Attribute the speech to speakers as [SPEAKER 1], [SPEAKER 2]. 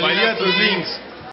[SPEAKER 1] Maria dos Links.